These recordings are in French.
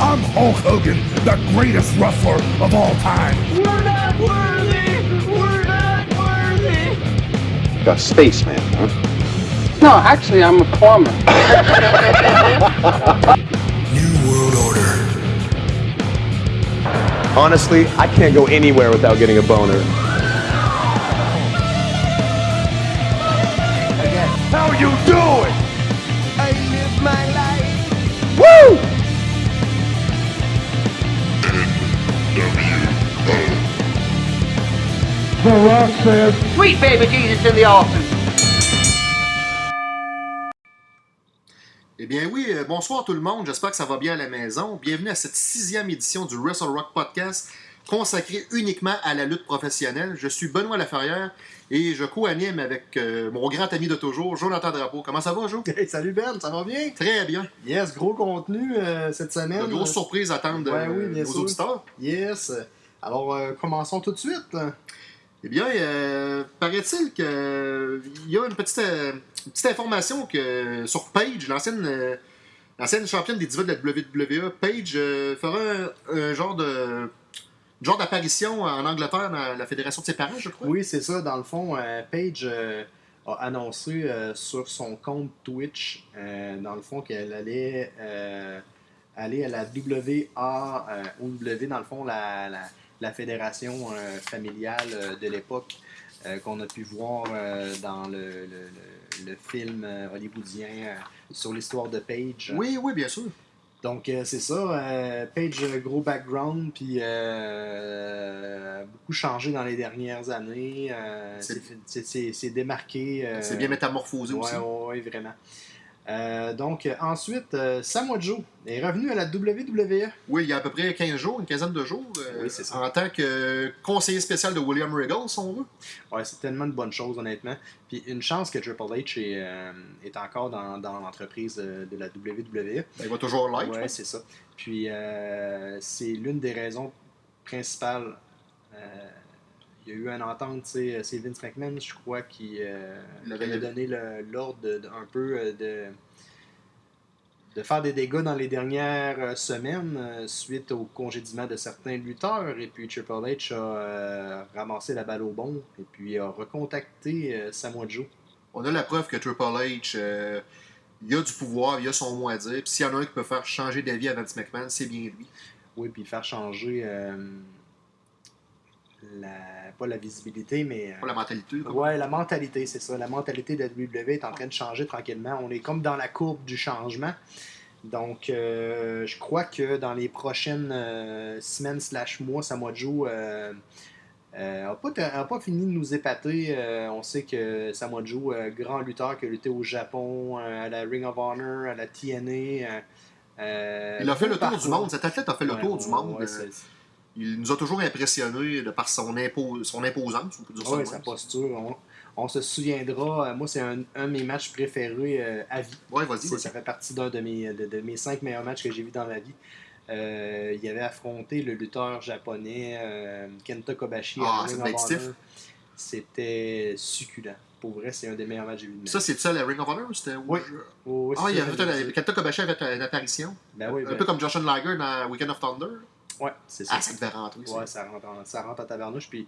I'm Hulk Hogan, the greatest wrestler of all time. We're not worthy! We're not worthy! A spaceman, huh? No, actually, I'm a plumber. New World Order. Honestly, I can't go anywhere without getting a boner. The Rock says, Sweet baby Jesus in the office. Eh bien oui, euh, bonsoir tout le monde, j'espère que ça va bien à la maison. Bienvenue à cette sixième édition du Wrestle Rock Podcast consacrée uniquement à la lutte professionnelle. Je suis Benoît Laferrière et je co-anime avec euh, mon grand ami de toujours, Jonathan Drapeau. Comment ça va, Jo? Hey, salut Ben, ça va bien? Très bien. Yes, gros contenu euh, cette semaine. Une grosse surprise à attendre Ouais, euh, oui, nos sûr. auditeurs. Yes. Alors, euh, commençons tout de suite. Eh bien, euh, paraît-il qu'il y a une petite, euh, une petite information que sur Paige, l'ancienne euh, l'ancienne championne des divas de la WWE, Paige euh, fera un, genre de genre d'apparition en Angleterre dans la fédération de ses parents, je crois. Oui, c'est ça. Dans le fond, Paige a annoncé sur son compte Twitch, dans le fond, qu'elle allait aller à la WA, OW, dans le fond, la, la fédération euh, familiale euh, de l'époque euh, qu'on a pu voir dans le, le- le- le film hollywoodien sur l'histoire de Paige. Oui, oui, bien sûr. Donc, euh, c'est ça. euh, Page, gros background, puis euh, beaucoup changé dans les dernières années. C'est- démarqué. C'est bien métamorphosé ouais, aussi. ouais, ouais, vraiment. Euh, donc, ensuite, euh, Samoa Joe est revenu à la WWE. Oui, il y a à peu près 15 jours, une quinzaine de jours, euh, Oui, c'est ça. en tant que conseiller spécial de William Regal, si on veut. Ouais, c'est tellement de bonnes choses, honnêtement. Puis une chance que Triple H est, est encore dans, dans l'entreprise de la WWE. Ben, il va toujours l'être. pense. c'est ça. Puis c'est l'une des raisons principales. Euh, il y a eu une entente, tu sais, c'est Vince McMahon, je crois, qui, euh, avait- donné l'ordre un peu euh, de, de faire des dégâts dans les dernières euh, semaines euh, suite au congédiement de certains lutteurs. Et puis Triple H a euh, ramassé la balle au bon et puis a recontacté euh, Samoa Joe. On a la preuve que Triple H, euh, il a du pouvoir, il a son mot à dire. Puis s'il y en a un qui peut faire changer d'avis à Vince McMahon, c'est bien lui. Oui, puis faire changer euh, la, pas la visibilité, mais. euh, Pas la mentalité. quoi. Ouais, la mentalité, c'est ça. La mentalité de la WWE est en train de changer tranquillement. On est comme dans la courbe du changement. Donc, euh, je crois que dans les prochaines euh, semaines slash mois, Samoa Joe euh, euh, a, pas, pas fini de nous épater. On sait que Samoa Joe, grand lutteur qui a lutté au Japon, à la Ring of Honor, à la TNA. Il a fait le tour du monde. Cet athlète a fait le tour du monde. ouais, il nous a toujours impressionnés de par son, impo- son imposance, on peut dire ça Oui, sa posture. On, on se souviendra. euh, Moi, c'est un, un de mes matchs préférés euh, à vie. Ouais, vas-y. Ça fait partie d'un de mes, de, de mes cinq meilleurs matchs que j'ai vus dans ma vie. Euh, il avait affronté le lutteur japonais euh, Kenta Kobashi. Ah. C'était succulent. Pour vrai, c'est un des meilleurs matchs que j'ai vus de ma Ça, c'est ça, la Ring of Honor ou c'était? Oui. Oh, oui, Ah, il avait fait un-. Kenta Kobashi avait une apparition. Ben oui, un ben- peu comme Josh Liger dans Weekend of Thunder. Ouais, c'est ça. Ah, ça devait rentrer. Ouais, ça rentre, en, ça rentre en tabarnouche. Puis,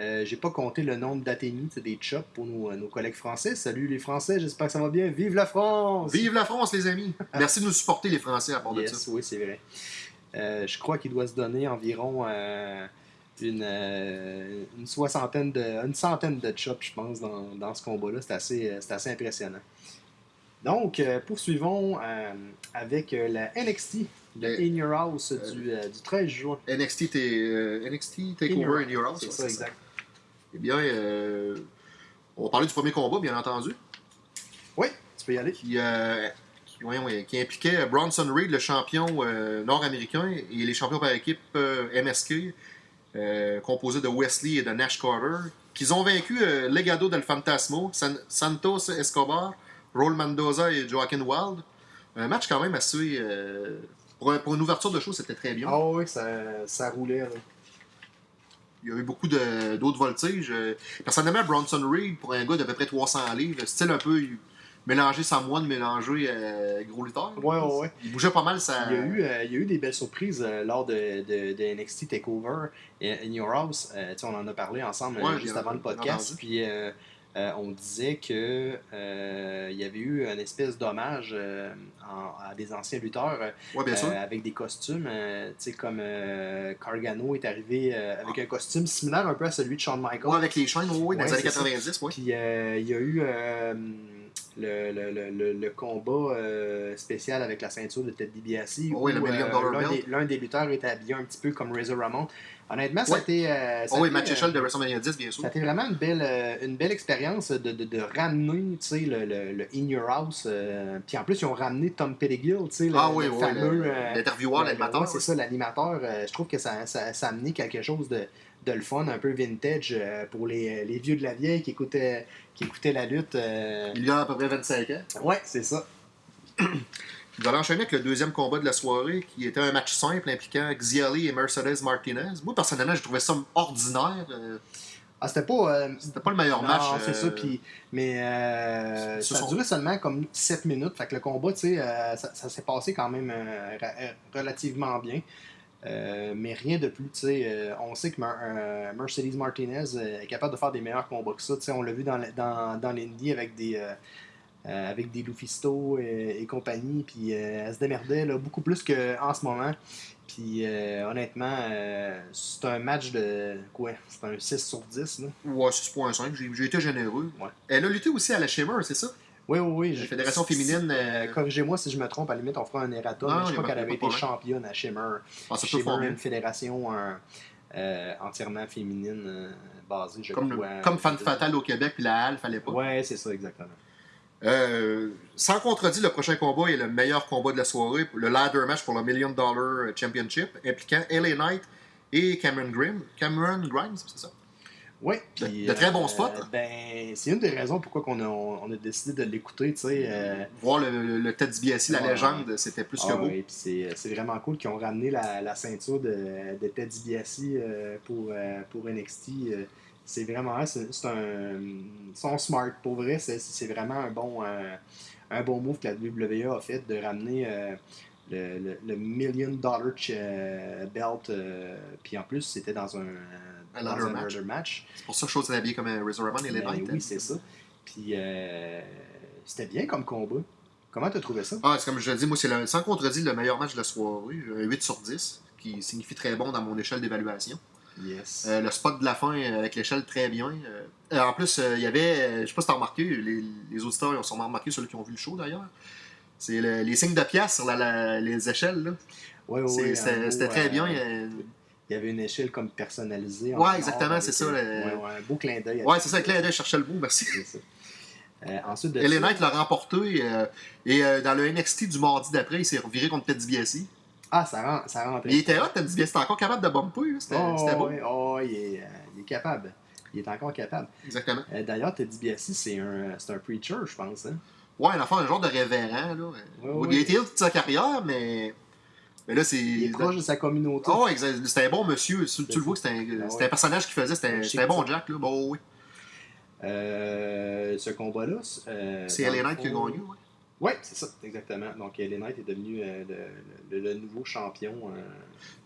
euh, j'ai pas compté le nombre d'athénies, c'est des chops pour nos, nos collègues français. Salut les Français, j'espère que ça va bien. Vive la France! Vive la France, les amis! Merci de nous supporter, les Français, à part de Yes, ça. oui, c'est vrai. Euh, je crois qu'il doit se donner environ euh, une, euh, une soixantaine de, une centaine de chops, je pense, dans, dans ce combat-là. C'est assez, euh, assez impressionnant. Donc, euh, poursuivons euh, avec euh, la NXT, le In Your House du, euh, du 13 juin. NXT, euh, NXT Takeover in Your House. C'est ouais, ça, exact. Eh bien, euh, on va parler du premier combat, bien entendu, Oui, tu peux y aller. qui, euh, qui, qui impliquait Bronson Reed, le champion euh, nord-américain, et les champions par équipe euh, MSK, euh, composé de Wesley et de Nash Carter, qu'ils ont vaincu euh, Legado del Fantasmo, San- Santos Escobar, Raul Mendoza et Joaquin Wild. Un match quand même assez... euh, pour, un- pour une ouverture de show, c'était très bien. Ah oui, ça, ça roulait. là. Il y a eu beaucoup d'autres voltiges. Euh, Personnellement, Bronson Reed, pour un gars d'à peu près 300 livres, style un peu mélanger Samoan, mélanger euh, gros lutteur. Ouais, ouais, ouais. Il bougeait pas mal, ça. Il y, a eu, euh, il y a eu des belles surprises euh, lors de, de, de NXT TakeOver et In Your House. Euh, on en a parlé ensemble euh, Ouais, juste avant le podcast. Puis euh, on disait que euh, il y avait eu une espèce d'hommage euh, à des anciens lutteurs euh, Ouais, bien sûr. avec des costumes. tu sais, comme Cargano est arrivé avec un costume similaire un peu à celui de Shawn Michaels. Ouais, avec les chaînes, ouais, dans Ouais, les années c'est ça. 90, ouais. Puis il y a eu le, le, le, combat euh, spécial avec la ceinture de Ted DiBiase. Oh oui, le Million Dollar l'un des, l'un des lutteurs était habillé un petit peu comme Razor Ramon. Honnêtement, Ouais. été. euh, Oh oui, match euh, échelle de WrestleMania 10, bien sûr. été vraiment une belle, euh, une belle expérience de, de, de ramener tu sais, le, le, le In Your House. euh, puis en plus, ils ont ramené Tom Pettigill, tu sais, le, Ah oui, le oui, fameux. euh, l'intervieweur, l'animateur. ouais, c'est ça, l'animateur. euh, je trouve que ça, ça, ça a amené quelque chose de, de le fun, un peu vintage euh, pour les, les vieux de la vieille qui écoutaient, qui écoutaient la lutte. euh. Il y a à peu près 25 ans. Ouais, c'est ça. Vous allez enchaîner avec le deuxième combat de la soirée, qui était un match simple impliquant Xiali et Mercedes Martinez. Moi, personnellement, je trouvais ça ordinaire. euh, Ah, c'était pas. euh, C'était pas le meilleur non, match. c'est euh, ça. Mais euh, ça a sont- duré seulement comme 7 minutes. Fait que le combat, tu sais, euh, ça, ça s'est passé quand même euh, euh, relativement bien. Euh, mais rien de plus, tu sais. euh, on sait que Mer- euh, Mercedes Martinez euh, est capable de faire des meilleurs combats que ça. Tu sais, on l'a vu dans, dans, dans l'Indie avec des. avec des Lufisto et, et compagnie, puis elle se démerdait là, beaucoup plus qu'en ce moment. Puis honnêtement, c'est un match de quoi C'est un 6 sur 10. Là. Ouais, 6.5. J'ai j'ai été généreux. Ouais. Elle a lutté aussi à la Shimmer, c'est ça? Oui, oui, oui. La je- Fédération féminine, euh, Corrigez-moi si je me trompe, à la limite, on fera un erratum. Non, mais y je crois qu'elle avait été championne à Shimmer. Ah, Shimmer, bien. une fédération euh, euh, entièrement féminine euh, basée, je Comme, crois. comme Fan Fatal au Québec, puis la Halle, fallait pas. Ouais, c'est ça, exactement. Sans contredit, le prochain combat est le meilleur combat de la soirée, le ladder match pour le Million Dollar Championship, impliquant LA Knight et Cameron Grimm. Cameron Grimes, c'est ça? Ouais, De- de très bons euh, spots. Ben, c'est une des raisons pourquoi on a, on a décidé de l'écouter, tu sais. euh, Voir le, le, le Ted DiBiase, la Ouais. légende, c'était plus que Ah beau. ouais, puis c'est, vraiment cool qu'ils ont ramené la, la ceinture de, de Ted DiBiase euh, pour, euh, pour NXT. euh, c'est vraiment c'est, c'est un sont smart pour vrai c'est, vraiment un bon euh, un bon move que la WWE a fait de ramener euh, le, le- le million dollar euh, belt euh, puis en plus c'était dans un Un dans ladder un match. ladder match C'est pour ça que je chose habillé comme un Razor Ramon et LA Ben oui c'est ça puis euh, c'était bien comme combat comment t'as trouvé ça? Ah, c'est comme je le dis, moi, c'est le- sans contredit le meilleur match de la soirée. Un 8 sur 10, qui signifie très bon dans mon échelle d'évaluation. yes Euh, le spot de la fin euh, avec l'échelle très bien. Euh, euh, en plus, euh, il y avait, euh, je sais pas si t'as remarqué, les, les auditeurs ils ont sûrement remarqué, ceux qui ont vu le show d'ailleurs. C'est le- les signes de pièces sur la- la- les échelles. là. C'est- ouais, C'était très euh, bien. euh, Il y avait une échelle comme personnalisée. Ouais, exactement, c'est ça, euh, le- Ouais, ouais, un beau clin d'œil. Ouais, c'est ça, Claire je cherchais le bout, merci. C'est ça. Euh, ensuite de ça- Knight l'a remporté. euh, et euh, dans le NXT du mardi d'après, il s'est reviré contre Ted DiBiase. Ah, ça, rend, ça rentrait. Il était hot, Ted DiBiase. C'était encore capable de bumper. là. C'était Oh, beau. ouais, oh, il, est, euh, il est capable. Il est encore capable. Exactement. D'ailleurs, Ted DiBiase, c'est un, un preacher, je pense. Hein? Ouais, un enfant, un genre de révérend. Là. Il a été toute sa carrière, mais. Mais là, c'est. Il est proche de sa communauté. Oh, exact. C'était un bon monsieur. Tu, tu le vois que c'était un, Ah ouais. un personnage qu'il faisait. C'était un, bon ça- Jack. Là. Bon, oui. Euh, ce combat-là. euh, C'est le Knight qui a gagné. Ouais. Ouais, c'est ça, exactement. Donc, LA Knight est devenu euh, le, le- le nouveau champion. euh,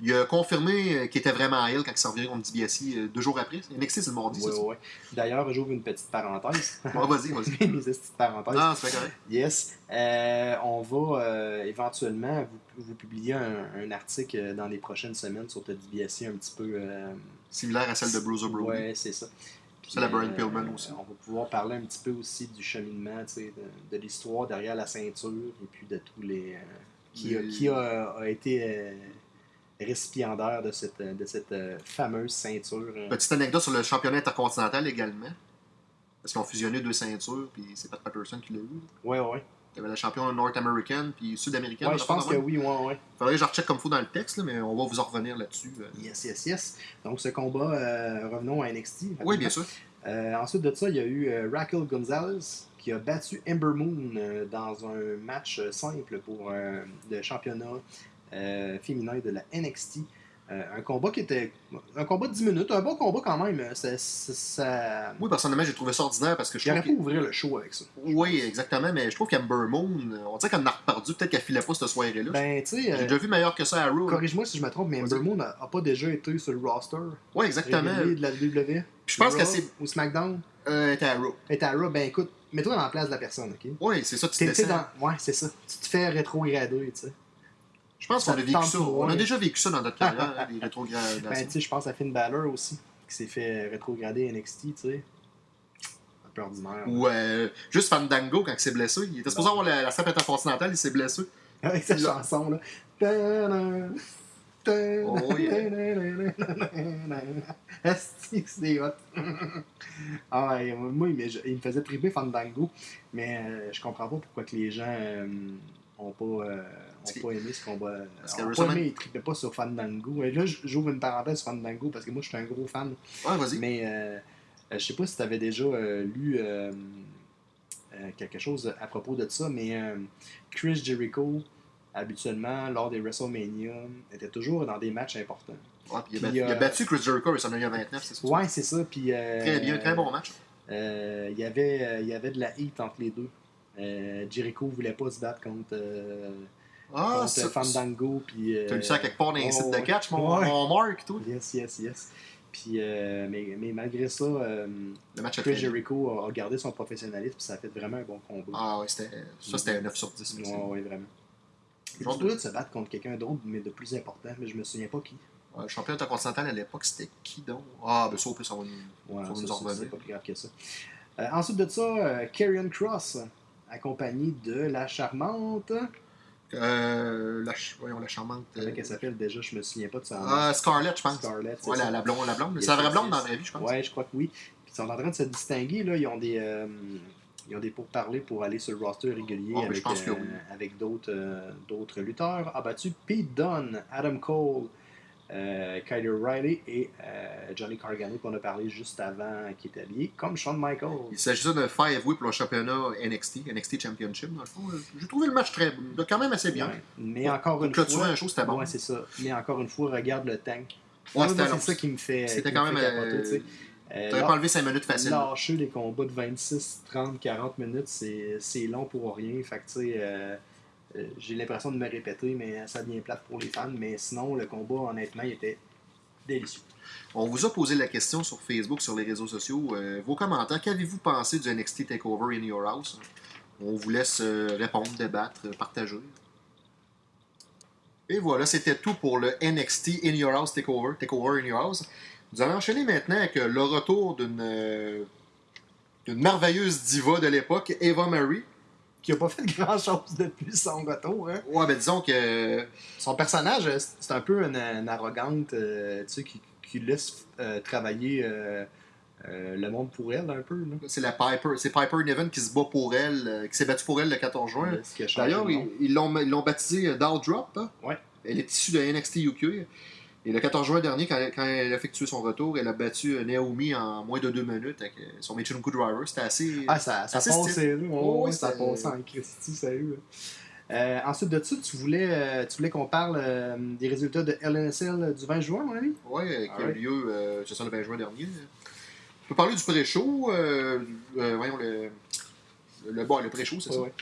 Il a confirmé euh, qu'il était vraiment à elle quand il s'est reviré contre DiBiase euh, deux jours après. NXT, c'est le mardi, c'est ça? ouais. D'ailleurs, j'ouvre une petite parenthèse. Ouais, vas-y, vas-y. Mes petites parenthèses. Non, c'est pas correct. Yes. Euh, on va euh, éventuellement vous, vous publier un, un article dans les prochaines semaines sur DiBiase un petit peu. euh, Similaire à celle de Bruiser Brody. ouais, c'est ça. C'est la Brian euh, Pillman aussi. On va pouvoir parler un petit peu aussi du cheminement, de, de l'histoire derrière la ceinture et puis de tous les. euh, qui, a, qui a, a été euh, récipiendaire de cette, de cette euh, fameuse ceinture. euh. Petite anecdote sur le championnat intercontinental également. Parce qu'ils ont fusionné deux ceintures, puis c'est Pat Patterson qui l'a eu. Ouais, ouais. Y avait la championne nord-américaine, puis sud-américaine. Ouais, je pense que oui, ouais, ouais. Faudrait que je recheck comme faut dans le texte, là, mais on va vous en revenir là-dessus. euh. Yes, yes, yes. Donc, ce combat, euh, revenons à NXT. Oui, bien sûr. Euh, ensuite de ça, il y a eu euh, Raquel Gonzalez qui a battu Ember Moon dans un match simple pour le championnat féminin de la NXT. Euh, un combat qui était. Un combat de 10 minutes, un bon combat quand même. Ça, ça, ça- Oui, personnellement, j'ai trouvé ça ordinaire parce que je Il aurait pu ouvrir le show avec ça. Oui, exactement, mais je trouve qu'Amber Moon, on dirait qu'elle en a reperdu, peut-être qu'elle filait pas cette soirée-là. Ben, tu sais, J'ai euh, déjà vu meilleur que ça à Raw. corrige-moi si je me trompe, mais Vas-y. Moon n'a a pas déjà été sur le roster Oui, exactement. de la WWE. Je pense que c'est. Ou SmackDown. Euh, était à Raw. Et à Raw, ben écoute, mets-toi dans la place de la personne, ok? Oui, c'est ça, tu T'es dans. Ouais, c'est ça. Tu te fais rétrograder, tu sais. Je pense qu'on a vécu ça. On a déjà vécu ça dans notre carrière, hein, les Ben, rétrogradations. tu sais, je pense à Finn Balor aussi, qui s'est fait rétrograder NXT, tu sais. Un peu ordinaire. Ou euh, juste Fandango quand il s'est blessé. Il était supposé avoir la, la strap intercontinentale, il s'est blessé. Avec sa chanson, là. Oh, yeah. C'est hot. ah, ouais, moi, il me, il me faisait triper Fandango, mais euh, je comprends pas pourquoi que les gens euh, ont pas, euh, Parce que- pas aimé ce combat. parce Ont que pas aimé, ils tripaient pas sur Fandango. Et là, j'ouvre une parenthèse sur Fandango parce que moi, je suis un gros fan. Ouais, vas-y. Mais euh, euh, je sais pas si tu avais déjà euh, lu euh, euh, quelque chose à propos de ça, mais euh, Chris Jericho, habituellement, lors des WrestleMania, était toujours dans des matchs importants. Ouais, puis il, a Puis, il a euh, battu Chris Jericho à WrestleMania 29, c'est ça? Ouais, c'est ça. Puis, euh, Très bien, très bon match. euh, il, y avait, euh, il y avait de la heat entre les deux. Euh, Jericho voulait pas se battre contre, euh, Ah, ça. Fandango. Puis, euh, T'as lu ça quelque part dans les sites de catch, mon, Ouais. mon Mark, tout. Yes, yes, yes. Puis, euh, mais, mais malgré ça, euh, Le match a Chris. Jericho a, gardé son professionnalisme, puis ça a fait vraiment un bon combat. Ah ouais, c'était, ça c'était un 9 sur 10. Ouais, ouais, vraiment. Il supposé de se battre contre quelqu'un d'autre, mais de plus important, mais je me souviens pas qui. Ouais, le champion intercontinental à l'époque, c'était qui donc? Ah, ben ça, au plus, on va nous, Ouais, faut ça, nous en ça, revenir. c'est pas plus grave que ça. Euh, ensuite de ça, Karrion Cross, accompagné de la charmante. Euh, la, ch- voyons, la charmante. euh, Comment qu'elle s'appelle déjà Je me souviens pas de nom. Ah, Scarlett, je pense. Scarlett, c'est Ouais, ça. la, la blonde. La blonde. C'est la vraie blonde dans la vie, je pense. Ouais, je crois que oui. Puis ils sont en train de se distinguer. Là. Ils ont des. euh, ils ont des pourparlers pour aller sur le roster régulier Ah, avec, euh, oui. avec d'autres euh, d'autres lutteurs. A battu Pete Dunne, Adam Cole, euh, Kyle Riley et euh, Johnny Cargano qu'on a parlé juste avant qui est habillé, comme Shawn Michaels. Il s'agissait de five way pour le championnat NXT, NXT Championship, dans le fond. J'ai trouvé le match très, quand même assez bien. Ouais. Mais encore Pour une fois. un show, c'était bon. Ouais, c'est ça. Mais encore une fois, regarde le tank. Ouais, c'est ça qui me fait. C'était quand me même. capoter, euh. Euh, T'aurais pas enlevé 5 minutes facile. Lâcher les combats de 26, 30, 40 minutes, c'est long pour rien. Fait que, tu sais, euh, j'ai l'impression de me répéter, mais ça devient plate pour les fans. Mais sinon, le combat, honnêtement, il était délicieux. On vous a posé la question sur Facebook, sur les réseaux sociaux. Euh, vos commentaires, qu'avez-vous pensé du NXT TakeOver in Your House? On vous laisse euh, répondre, débattre, euh, partager. Et voilà, c'était tout pour le NXT In Your House TakeOver, TakeOver in Your House. Nous allons enchaîner maintenant avec euh, le retour euh, d'une merveilleuse diva de l'époque, Eva Marie. Qui a pas fait grand-chose depuis son retour. Hein? Ouais, ben disons que Son personnage, euh, c'est un peu une, une arrogante, euh, tu sais, qui, qui laisse euh, travailler euh, euh, le monde pour elle, un peu. C'est la Piper, c'est Piper Niven qui se bat pour elle, euh, qui s'est battue pour elle le 14 juin. D'ailleurs, le ils l'ont ils l'ont baptisé Doll Drop. hein. Ouais. Elle est issue de NXT UK. Et le 14 juin dernier, quand, quand elle a effectué son retour, elle a battu euh, Naomi en moins de deux minutes avec euh, son Michinoku Driver. C'était assez. Ah, ça, ça assez passait, là. Oh, ouais, ça passait en Christy, sérieux. Euh, ensuite de ça, tu voulais, euh, tu voulais qu'on parle euh, des résultats de LNSL du 20 juin, mon ami? Euh, qui a eu lieu, c'est ça, le 20 juin dernier. On peut parler du pré-show. voyons, le, le, bon, le pré-show, c'est ça. Ouais.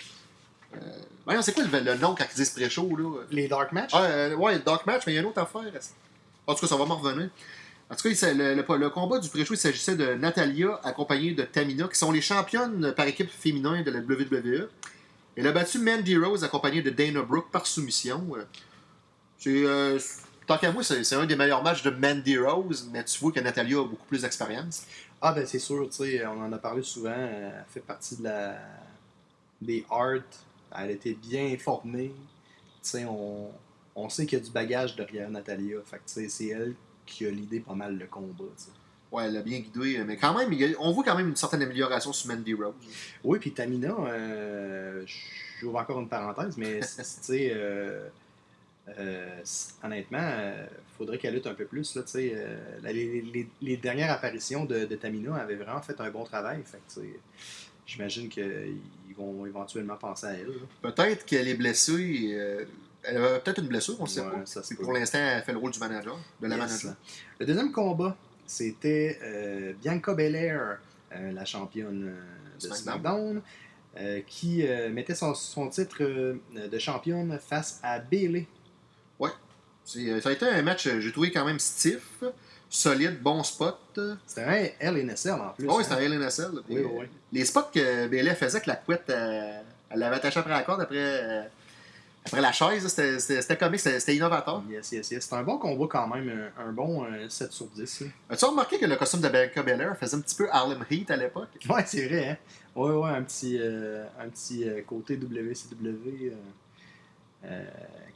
Voyons, c'est quoi le, le nom quand ils disent pré-show, là? Les Dark Match? Ah, euh, ouais, Dark Match, mais il y a une autre affaire. En tout cas, ça va m'en revenir. En tout cas, le, combat du pré-show, il s'agissait de Natalia accompagnée de Tamina, qui sont les championnes par équipe féminin de la WWE. Elle a battu Mandy Rose accompagnée de Dana Brooke par soumission. Euh, tant qu'à moi, c'est un des meilleurs matchs de Mandy Rose, mais tu vois que Natalia a beaucoup plus d'expérience. Ah, ben c'est sûr, tu sais, on en a parlé souvent. Elle fait partie de la des arts. Elle était bien formée. Tu sais, on, on sait qu'il y a du bagage derrière Natalia. Fait que, c'est elle qui a l'idée pas mal le combat, tu sais. Ouais, elle a bien guidé, mais quand même, on voit quand même une certaine amélioration sur Mandy Rose. Oui, puis Tamina, euh, j'ouvre encore une parenthèse, mais tu sais, euh, euh, honnêtement, il faudrait qu'elle lutte un peu plus. Là, euh, la- les, les- les dernières apparitions de, de Tamina avaient vraiment fait un bon travail. Fait que, J'imagine qu'ils vont éventuellement penser à elle. Peut-être qu'elle est blessée. Elle a peut-être une blessure, on ne sait Ouais, pas. ça pour l'instant, elle fait le rôle du manager, de la Yes. manager. Le deuxième combat, c'était euh, Bianca Belair, euh, la championne euh, de SmackDown. SmackDown, qui mettait son, son titre de championne face à Bailey. C'est- Ça a été un match, j'ai trouvé quand même stiff, solide, bon spot. C'était un LNSL en plus. Oh, oui, hein. c'était un LNSL. Oui, oui, oui. Les spots que Bailey faisait avec la couette, elle l'avait attachée après la corde, après, après la chaise, c'était- comique, c'était innovateur. Yes, yes, yes. C'était un bon combat quand même, un, un bon euh, 7 sur 10. là. As-tu remarqué que le costume de Bianca Belair faisait un petit peu Harlem Heat à l'époque? Ouais, c'est vrai, hein? Ouais, ouais, un petit, euh, un petit euh, côté WCW euh, euh,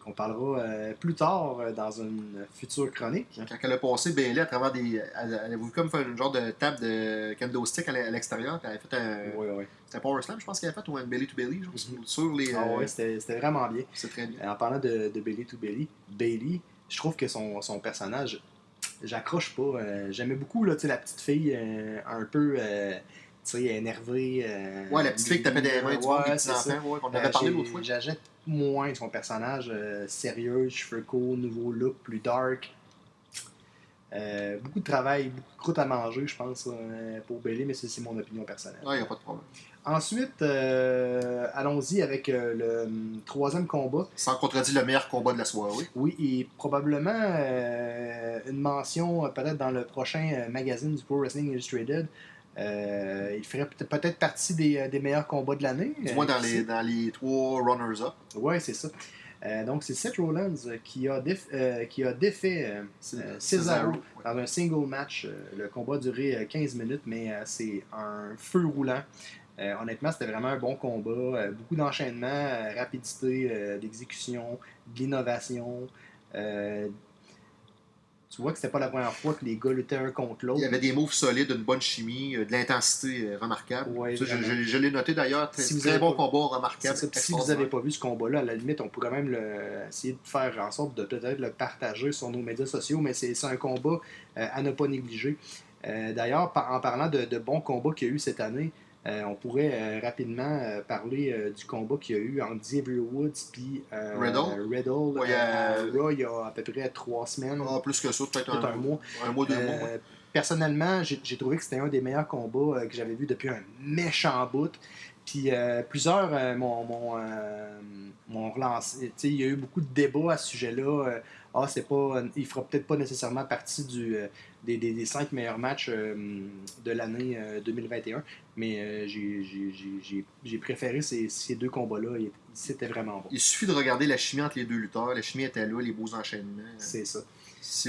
qu'on parlera euh, plus tard euh, dans une future chronique. Quand elle a passé Bailey à travers des. Elle, elle a voulu comme faire une genre de table de kendo stick à l'e- à l'extérieur, elle a fait un. Ouais, ouais. C'était un Power Slam, je pense qu'elle a fait, ou un belly to belly, genre, Mhm. sur les. Ah euh, ouais, c'était c'était vraiment bien. c'est très bien. Euh, En parlant de, de Bailey to Bailey, Bailey, je trouve que son, son personnage, j'accroche pas. Euh, J'aimais beaucoup là, la petite fille euh, un peu euh, tu sais, énervée. euh, Ouais, la petite fille qui tapait des mains du monde, Ouais, c'est ça. ouais, qu'on Euh, avait parlé l'autre fois. J'achète moins son personnage euh, sérieux, cheveux courts, nouveau look, plus dark. Euh, beaucoup de travail, beaucoup de croûte à manger, je pense, euh, pour Bailey, mais c'est mon opinion personnelle. Ouais, y a pas de problème. Ensuite, allons-y avec le hum, troisième combat. Sans contredire le meilleur combat de la soirée. Oui, et probablement une mention peut-être dans le prochain magazine du Pro Wrestling Illustrated. Euh, il ferait peut- peut-être partie des, euh, des meilleurs combats de l'année. Du Euh, moins dans qui les, dans les trois runners-up. Ouais, c'est ça. Euh, donc, c'est Seth Rollins euh, qui a, déf- euh, qui a défait euh, euh, Cesaro, Cesaro ouais. dans un single match. Euh, le combat a duré euh, 15 minutes, mais euh, c'est un feu roulant. Euh, honnêtement, c'était vraiment un bon combat. Euh, beaucoup d'enchaînement, euh, rapidité euh, d'exécution, de l'innovation. Tu vois que c'était pas la première fois que les gars luttaient un contre l'autre. Il y avait des moves solides, une bonne chimie, euh, de l'intensité euh, remarquable. Ouais, Ça, je l'ai noté d'ailleurs. Très, Si vous très avez bon pas- combat, remarquable. Si vous n'avez pas vu ce combat-là, à la limite, on pourrait même le, essayer de faire en sorte de peut-être le partager sur nos médias sociaux, mais c'est un combat euh, à ne pas négliger. Euh, D'ailleurs, par- en parlant de, de bons combats qu'il y a eu cette année, on pourrait euh, rapidement euh, parler euh, du combat qu'il y a eu entre Xavier Woods et Riddle. Riddle Ouais, euh, à euh, Raw il y a à peu près trois semaines, Ah, plus que ça, peut-être un, un mois. un mois, deux Euh, mois. ouais. Personnellement, j'ai trouvé que c'était un des meilleurs combats euh, que j'avais vu depuis un méchant bout. Puis euh, plusieurs euh, m'ont euh, m'ont relancé. Il y a eu beaucoup de débats à ce sujet-là. Euh, ah, c'est pas, il fera peut-être pas nécessairement partie du, euh, des, des, des cinq meilleurs matchs euh, de l'année euh, 2021. Mais euh, j'ai- préféré ces, ces deux combats-là. C'était vraiment bon. Il suffit de regarder la chimie entre les deux lutteurs. La chimie était là, les beaux enchaînements. C'est ça.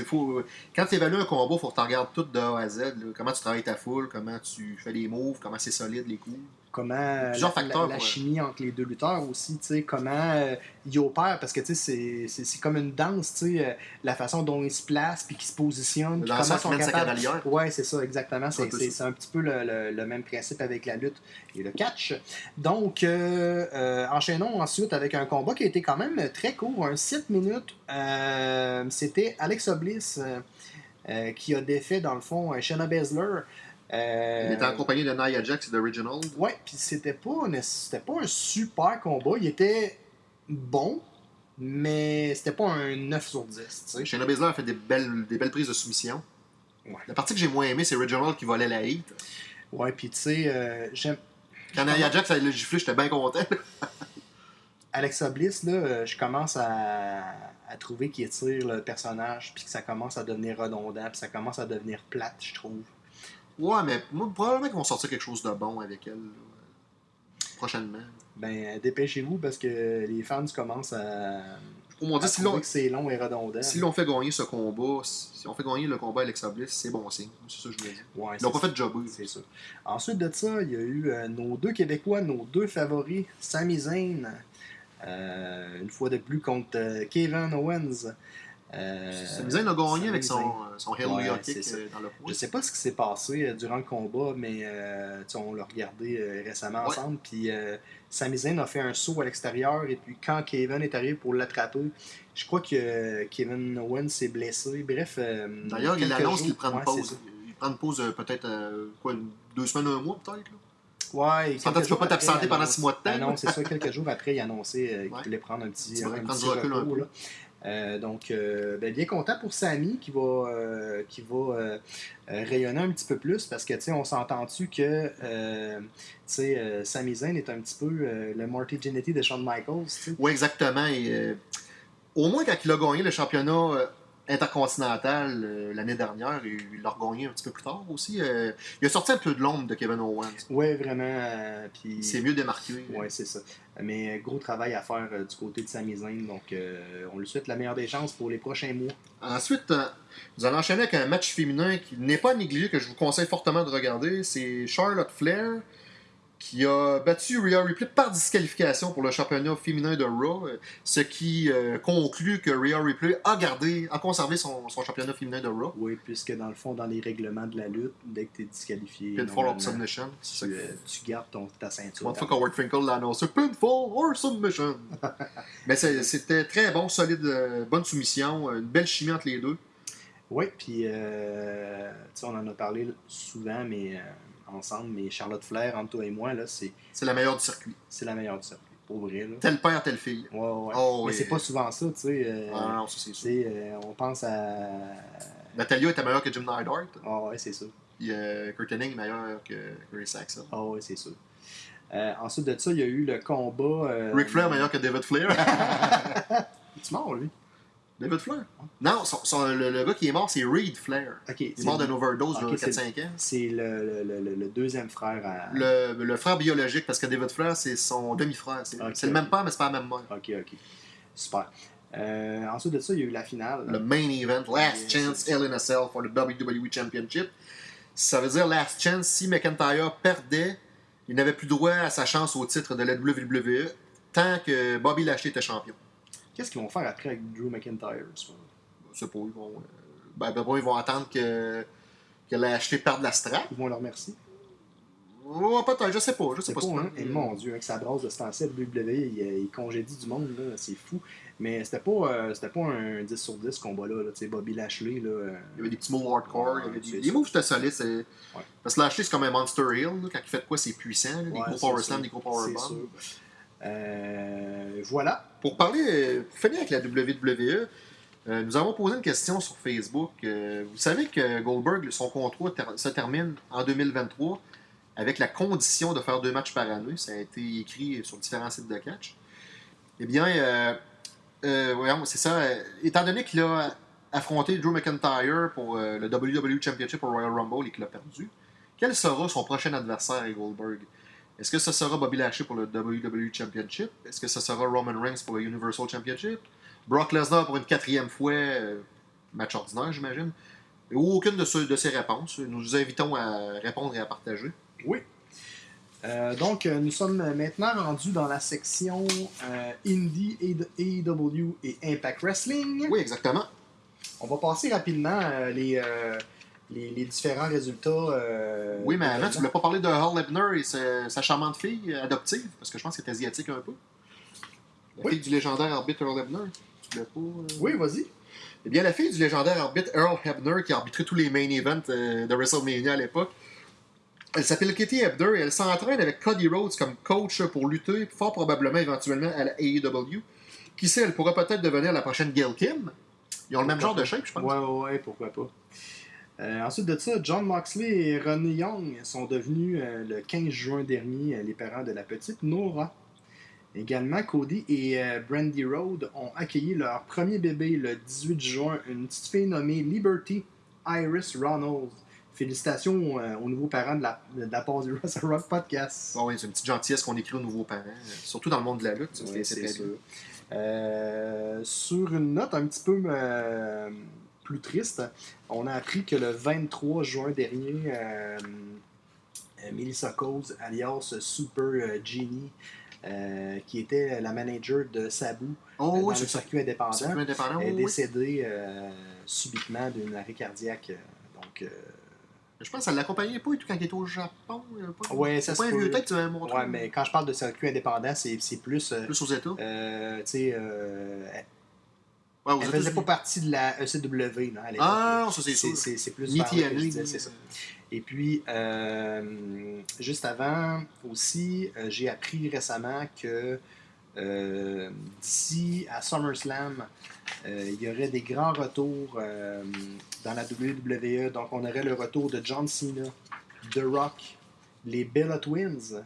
Faux. Quand tu évalues un combat, il faut que tu regardes tout de A à Z. là. Comment tu travailles ta foule, comment tu fais les moves, comment c'est solide les coups. Comment euh, Plusieurs la, facteurs la- la pour- chimie entre les deux lutteurs aussi, comment euh, ils opèrent, parce que c'est- comme une danse, sais, euh, la façon dont ils se placent, puis qu'ils se positionnent, puis comment ils sont capables... Ouais, c'est ça, exactement. C'est un petit peu le, le- le même principe avec la lutte et le catch. Donc, euh, euh, enchaînons ensuite avec un combat qui a été quand même très court, un 7 minutes. C'était Alexa Bliss qui a défait, dans le fond, Shayna Baszler. Euh, Il était en compagnie de Nia Jax et d'Original. Ouais, puis c'était pas, une- pas un super combat. Il était bon, mais c'était pas un 9 sur 10. tu sais. Shayna Baszler a fait des belles, des belles prises de soumission. Ouais. La partie que j'ai moins aimée, c'est Original qui volait la hit. Ouais, puis tu sais, euh, j'aime. Quand Nia Jax a le giflé, j'étais bien content. Alexa Bliss, là, euh, je commence à, à trouver qu'il étire le personnage, puis que ça commence à devenir redondant, puis ça commence à devenir plate, je trouve. Ouais, mais moi, probablement qu'ils vont sortir quelque chose de bon avec elle. là, Prochainement. Ben, dépêchez-vous parce que les fans commencent à, Pour mon dire, si l'on c'est long et redondant. si l'on fait gagner ce combat, si on fait gagner le combat Alexa Bliss, c'est bon signe. C'est ça que je voulais dire. Ouais, Ils c'est pas fait jobber. C'est ça. Ensuite de ça, il y a eu euh, nos deux Québécois, nos deux favoris, Sami Zayn, euh, une fois de plus contre euh, Kevin Owens. Euh, Sami Zayn a gagné avec son, euh, son Hallelujah Ouais, kick euh, dans le Je poids. sais pas ce qui s'est passé durant le combat, mais euh, on l'a regardé récemment Ouais. ensemble. Puis euh, Sami Zayn a fait un saut à l'extérieur, et puis quand Kevin est arrivé pour l'attraper, je crois que Kevin Owens s'est blessé. Bref. euh, D'ailleurs, il annonce qu'il prend une pause. Il prend une pause peut-être quoi, deux semaines, un mois peut-être. Ouais, quelques tu peux pas t'absenter pendant six mois de temps, Ah non, c'est ça. Quelques jours après, il annonçait euh, qu'il voulait prendre un petit, un petit recul repos, là. Euh, donc, euh, ben, bien content pour Samy qui va, euh, qui va rayonner un petit peu plus parce que, tu sais, on s'entend-tu que, tu sais, Sami Zayn est un petit peu le Marty Jannetty de Shawn Michaels. Oui, exactement. Et, au moins, quand il a gagné le championnat intercontinental euh, l'année dernière, et il l'a regagné un petit peu plus tard aussi, euh, il a sorti un peu de l'ombre de Kevin Owens. Ouais, vraiment. euh, puis... Il s'est mieux démarqué. Ouais, c'est ça. Mais gros travail à faire du côté de Sami Zayn. Donc, on lui souhaite la meilleure des chances pour les prochains mois. Ensuite, nous allons enchaîner avec un match féminin qui n'est pas négligé, que je vous conseille fortement de regarder. C'est Charlotte Flair qui a battu Rhea Ripley par disqualification pour le championnat féminin de Raw, euh, ce qui euh, conclut que Rhea Ripley a gardé, a conservé son, son championnat féminin de Raw. Oui, puisque dans le fond, dans les règlements de la lutte, dès que tu es disqualifié, Pinfall or Submission. tu, euh, tu gardes ton, ta ceinture. Une fois qu'Howard Finkel l'a annoncé, Pinfall or Submission. Mais c'était très bon, solide, euh, bonne soumission, une belle chimie entre les deux. Oui, puis euh, on en a parlé souvent, mais ensemble, mais Charlotte Flair, entre toi et moi, là, c'est C'est la meilleure du circuit. c'est la meilleure du circuit. Pour vrai, là. Tel père, telle fille. Ouais, ouais. Oh, mais oui. c'est pas souvent ça, tu sais. euh, Ah non, ça c'est sais, euh, on pense à. Natalia était meilleure que Jim Neidhart. Ah ouais, c'est ça. Puis euh, Kurt Hennig est meilleur que Ray Saxon. Ah ouais, c'est sûr. Euh, ensuite de ça, il y a eu le combat. Ric Flair meilleur que David Flair. Tu mort, lui. David Flair? Non, son- son- le, le gars qui est mort, c'est Reed Flair. Il est mort d'une overdose Ok, il y a c'est- 4-5 ans. C'est le, le, le, le deuxième frère à. Le, le frère biologique, parce que David Flair, c'est son demi-frère. C'est le même père, mais c'est pas la même mère. Ok, ok. Super. Euh, ensuite de ça, il y a eu la finale. Le main event, Last Chance. Hell in a Cell for the WWE Championship. Ça veut dire Last Chance, si McIntyre perdait, il n'avait plus droit à sa chance au titre de la WWE tant que Bobby Lashley était champion. Qu'est-ce qu'ils vont faire après avec Drew McIntyre sais pas, ils vont. euh, Ben, ben, bon, ils vont attendre que, que Lashley perde la strap. Ils vont leur remercier. Ouais, peut-être, je sais pas. Je sais C'est pas. pas, hein? Et mon Dieu, avec sa brasse de ce temps-ci, WWE, il, il congédie du monde, là, c'est fou. Mais c'était pas, euh, c'était pas un 10 sur 10 ce combat-là. Là. Sais, Bobby Lashley, là, euh, Il y avait des petits moves hardcore. il y avait Ouais, des... c'est ça. moves étaient solides. c'est- Parce que Lashley, c'est comme un Monster Hill. là. Quand il fait de quoi, c'est puissant. là. Des gros c'est power sûr. slam, des gros power C'est bombs. Euh, voilà. Pour parler, finir avec la WWE, euh, nous avons posé une question sur Facebook. Euh, vous savez que Goldberg, son contrat se termine en 2023 avec la condition de faire deux matchs par année. Ça a été écrit sur différents sites de catch. Eh bien, voyons, c'est ça. étant donné qu'il a affronté Drew McIntyre pour le WWE Championship au Royal Rumble et qu'il a perdu, quel sera son prochain adversaire à Goldberg? Est-ce que ce sera Bobby Lashley pour le WWE Championship? Est-ce que ce sera Roman Reigns pour le Universal Championship? Brock Lesnar pour une quatrième fois, euh, match ordinaire, j'imagine Ou aucune de, ce- de ces réponses. Nous vous invitons à répondre et à partager. Oui. Euh, donc, euh, nous sommes maintenant rendus dans la section euh, Indie, AEW et Impact Wrestling. Oui, exactement. On va passer rapidement les, les, les différents résultats. euh, Oui, mais avant, tu voulais pas parler de Hall Ebner et sa, sa charmante fille adoptive, parce que je pense que c'est asiatique un peu. La Oui. fille du légendaire arbitre Earl Hebner. Tu voulais pas. euh, Oui, vas-y. Eh bien, la fille du légendaire arbitre Earl Hebner, qui a arbitré tous les main events euh, de WrestleMania à l'époque, elle s'appelle Katie Hebner et elle s'entraîne avec Cody Rhodes comme coach pour lutter, fort probablement éventuellement à la AEW. Qui sait, elle pourra peut-être devenir la prochaine Gail Kim. Ils ont le même genre de shape, je pense. Ouais, ouais, ouais, pourquoi pas. Euh, ensuite de ça, John Moxley et Ronnie Young sont devenus euh, le 15 juin dernier euh, les parents de la petite Nora. Également, Cody et euh, Brandy Road ont accueilli leur premier bébé le 18 juin, une petite fille nommée Liberty Iris Ronalds. Félicitations aux nouveaux parents de la, de la part du Wrestle Rock Podcast. Ah oui, c'est une petite gentillesse qu'on écrit aux nouveaux parents, surtout dans le monde de la lutte. Ouais, c'est sûr. sur une note un petit peu plus triste, on a appris que le 23 juin dernier, euh, euh, Melissa Coase, alias Super euh, Genie, euh, qui était la manager de Sabu Oh euh, dans le circuit indépendant, circuit indépendant. est décédée euh, subitement d'une arrêt cardiaque. Donc, euh, Je pense qu'elle l'accompagnait pas et tout quand il était au Japon. euh, Pas, Ouais, c'est ça pas un vieux peut. tête que tu m'avais montré. ouais, mais quand je parle de circuit indépendant, c'est c'est plus. euh, Plus aux États. euh, tu sais, euh, Ouais, Elle faisait pas partie de la ECW à l'époque. Ah, ça c'est sûr. c'est, plus Ni c'est ça. Et puis, euh, juste avant aussi, euh, j'ai appris récemment que euh, d'ici à SummerSlam, il y aurait des grands retours dans la WWE. Donc, on aurait le retour de John Cena, The Rock, les Bella Twins,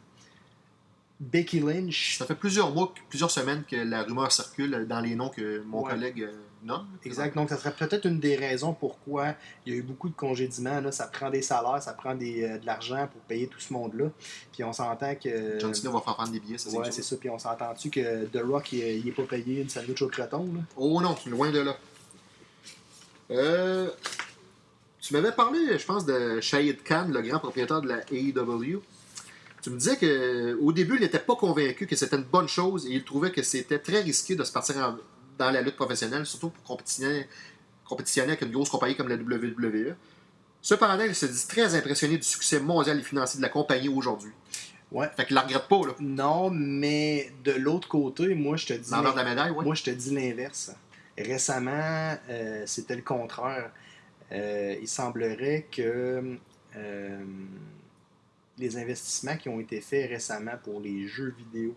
Becky Lynch. Ça fait plusieurs mois, plusieurs semaines que la rumeur circule dans les noms que mon Ouais. collègue euh, nomme. Exact. Donc, ça serait peut-être une des raisons pourquoi il y a eu beaucoup de congédiements. Là. Ça prend des salaires, ça prend des, euh, de l'argent pour payer tout ce monde-là. Puis on s'entend que. John Cena va faire prendre des billets, ça c'est Ouais, c'est ça. Puis on s'entend-tu que The Rock, il, il est pas payé une sandwich au croton. Là? Oh non, loin de là. Euh, tu m'avais parlé, je pense, de Shahid Khan, le grand propriétaire de la AEW. Tu me disais qu'au début, il n'était pas convaincu que c'était une bonne chose et il trouvait que c'était très risqué de se partir en- dans la lutte professionnelle, surtout pour compétitionner, compétitionner avec une grosse compagnie comme la WWE. Cependant, il se dit très impressionné du succès mondial et financier de la compagnie aujourd'hui. Ouais. Fait qu'il la regrette pas, là. Non, mais de l'autre côté, moi, je te dis. De la médaille, ouais. Moi, je te dis l'inverse. Récemment, euh, c'était le contraire. Euh, il semblerait que euh, les investissements qui ont été faits récemment pour les jeux vidéo,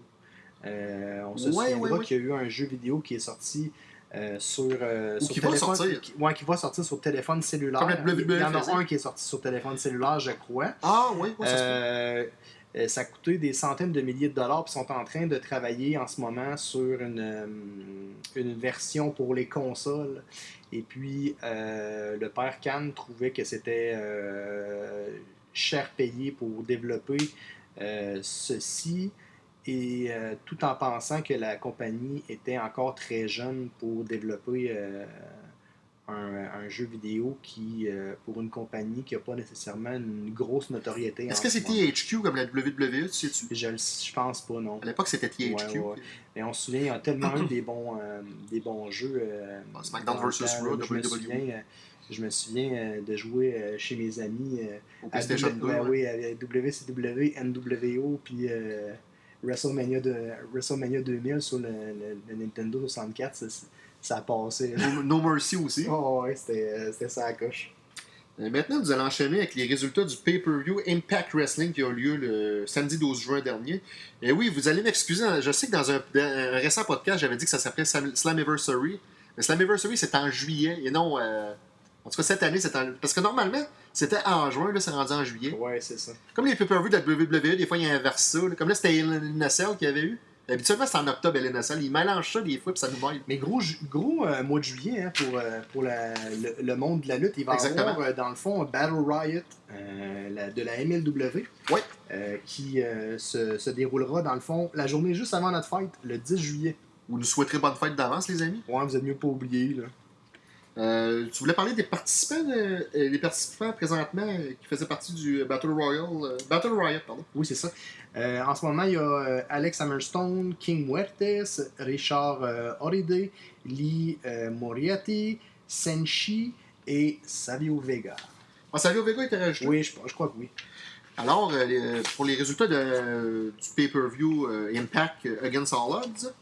euh, on se Ouais, souviendra ouais, ouais. qu'il y a eu un jeu vidéo qui est sorti euh, sur, euh, Ou sur qui va sortir. qui, ouais, qui va sortir sur téléphone cellulaire. Comme il y en a un qui est sorti sur téléphone cellulaire, je crois. Ah, oui, ouais, ça. Euh, ça a coûté des centaines de milliers de dollars, puis sont en train de travailler en ce moment sur une, une version pour les consoles. Et puis, le père Khan trouvait que c'était cher payé pour développer euh, ceci, et euh, tout en pensant que la compagnie était encore très jeune pour développer euh, un, un jeu vidéo qui, pour une compagnie qui n'a pas nécessairement une grosse notoriété. Est-ce que ce c'est. THQ comme la WWE, tu sais-tu? Je, le- je pense pas, non. À l'époque, c'était THQ. Ouais, ouais. Mais on se souvient, il y a tellement eu des bons, des bons jeux. Bon, SmackDown temps, Raw, WWE. Je me souviens euh, de jouer euh, chez mes amis euh, Au à PlayStation 2. W- ouais, ouais. oui, avec WCW, NWO, puis euh, WrestleMania, de, WrestleMania 2000 sur le, le- le Nintendo 64, ça, ça a passé. No, No Mercy aussi. Oh, ouais, c'était ça à coche. Maintenant, nous allons enchaîner avec les résultats du pay-per-view Impact Wrestling qui a eu lieu le samedi 12 juin dernier. Et oui, vous allez m'excuser, hein, je sais que dans un, récent podcast, j'avais dit que ça s'appelait Slam- Slammiversary. Mais Slammiversary, c'est en juillet et non. euh, en tout cas, cette année, c'est en. Parce que normalement, c'était en juin, là, c'est rendu en juillet. Ouais, c'est ça. Comme les pay-per-view de la WWE, des fois, ils inversent ça. là. Comme là, c'était LNSL qu'il y avait eu. Habituellement, c'est en octobre, LNSL. Ils mélangent ça des fois, puis ça nous mêle. Mais gros, gros euh, mois de juillet hein, pour, euh, pour la- le, le monde de la lutte. Il va y Exactement. avoir, euh, dans le fond, Battle Riot la- de la MLW Ouais. qui se, se déroulera, dans le fond, la journée juste avant notre fête, le 10 juillet. Vous nous souhaiterez bonne fête d'avance, les amis. Ouais, vous êtes mieux pas oublier. Là. Euh, tu voulais parler des participants, de- euh, les participants présentement euh, qui faisaient partie du Battle Royale, euh, Battle Riot, pardon. Oui, c'est ça. Euh, en ce moment, il y a euh, Alex Hammerstone, King Muertes, Richard euh, Oride, Lee euh, Moriarty, Senshi et Savio Vega. Ah, Savio Vega était rajouté? Oui, je, je crois que oui. Alors, euh, les- pour les résultats de- du pay-per-view euh, Impact Against All Odds,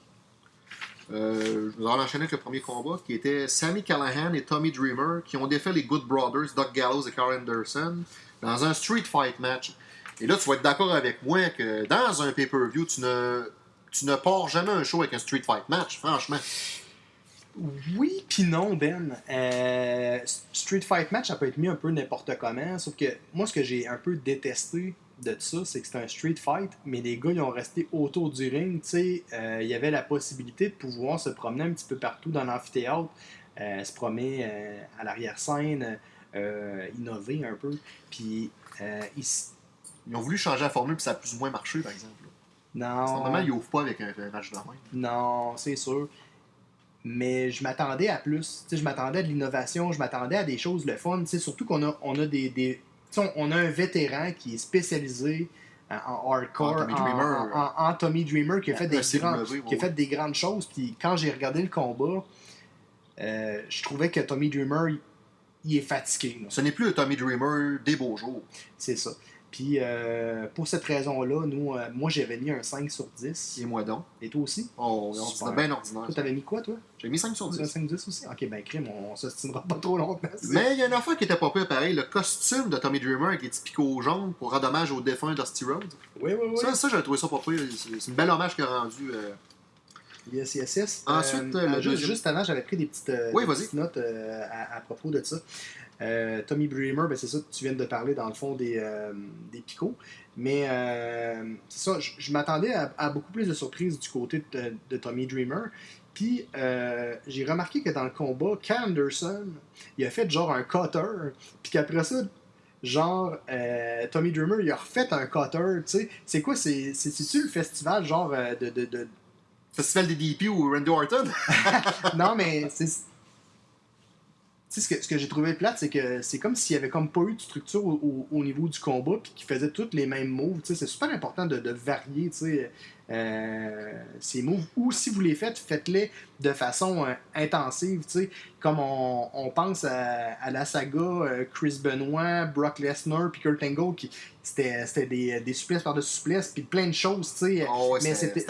euh, je vous allons enchaîner avec le premier combat qui était Sammy Callahan et Tommy Dreamer qui ont défait les Good Brothers, Doug Gallows et Carl Anderson dans un street fight match. Et là, tu vas être d'accord avec moi que dans un pay-per-view, tu ne, tu ne pars jamais un show avec un street fight match, franchement. Oui, puis non, Ben. Euh, Street Fight Match, ça peut être mis un peu n'importe comment. Sauf que moi, ce que j'ai un peu détesté de ça, c'est que c'est un Street Fight, mais les gars, ils ont resté autour du ring. Tu sais, euh, il y avait la possibilité de pouvoir se promener un petit peu partout dans l'amphithéâtre, euh, se promener euh, à l'arrière-scène, innover un peu. Puis, euh, ils ont voulu changer la formule, puis ça a plus ou moins marché, par exemple. non. Normalement, ils ouvrent pas avec un, un match de même. Non, c'est sûr. Mais je m'attendais à plus. Tu sais, je m'attendais à de l'innovation, je m'attendais à des choses le fun. Tu sais, surtout qu'on a, on a des. On on a un vétéran qui est spécialisé en, en hardcore, En Tommy Dreamer. en- en Tommy Dreamer, qui a, fait des, Un CW, grands- ouais, qui a fait des grandes choses. Puis quand j'ai regardé le combat, euh, je trouvais que Tommy Dreamer, il, il est fatigué. là. Ce n'est plus le Tommy Dreamer des beaux jours. C'est ça. Puis euh, pour cette raison-là, nous, euh, moi j'avais mis un 5 sur 10. Et moi donc? Et toi aussi? Oh, c'était bien ordinaire. Toi, t'avais mis quoi, toi? J'ai mis 5 sur Un 10. 5 10 aussi? Ok, ben crime, on s'ostinera pas trop longtemps. Mais il y a une affaire qui était pas pire pareil. Le costume de Tommy Dreamer avec les petits picots jaunes pour rendre hommage au défunt Dusty Rhodes. Oui, oui, oui. Ça, ça j'ai trouvé ça pas pire. C'est une belle hommage qu'il a rendu. euh, Yes, yes, yes. Ensuite, Euh, le juste, deuxième- juste avant, j'avais pris des petites, euh, Oui, des vas-y. petites notes euh, à, à propos de ça. Euh, Tommy Bremer, ben, c'est ça, tu viens de parler dans le fond des, euh, des picots. Mais euh, c'est ça, je, je m'attendais à, à beaucoup plus de surprises du côté de, de Tommy Dreamer. Puis j'ai remarqué que dans le combat, Cal Anderson, il a fait genre un cutter. Puis qu'après ça, genre, Tommy Dreamer, il a refait un cutter. Tu sais, c'est quoi C'est- c'est- C'est-tu le festival genre de- de- de, Festival des DP ou Randy Orton? non, mais c'est. Sais, ce que, ce que j'ai trouvé plate, c'est que c'est comme s'il y avait comme pas eu de structure au, au- au niveau du combat, puis qu'ils faisaient tous les mêmes moves. C'est super important de, de varier, sais, euh, ces moves. Ou si vous les faites, faites-les de façon euh, intensive, tu sais. Comme on, on pense à, à la saga euh, Chris Benoit, Brock Lesnar, puis Kurt Angle, qui c'était c'était des, des souplesses par-dessus souplesses, puis plein de choses, tu sais. Oh, ouais, mais c'était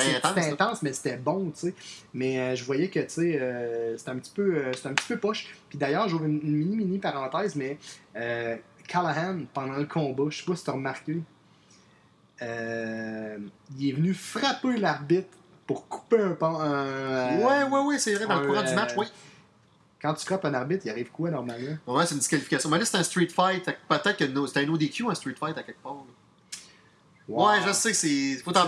intense. mais c'était bon, tu sais. Mais euh, je voyais que, tu sais, euh, c'était un petit peu euh, c'était un petit peu poche. Puis d'ailleurs, j'ouvre une, une mini mini parenthèse, mais euh, Callahan pendant le combat, je sais pas si tu as remarqué, euh, il est venu frapper l'arbitre pour couper un pan. euh, Ouais, ouais, ouais, c'est vrai, dans le courant du euh, match, oui. Quand tu frappes un arbitre, il arrive quoi normalement? Ouais, c'est une disqualification. Mais là, c'est un street fight. Peut-être que c'est un ODQ, un street fight à quelque part. Ouais, je sais que c'est. Faut t'en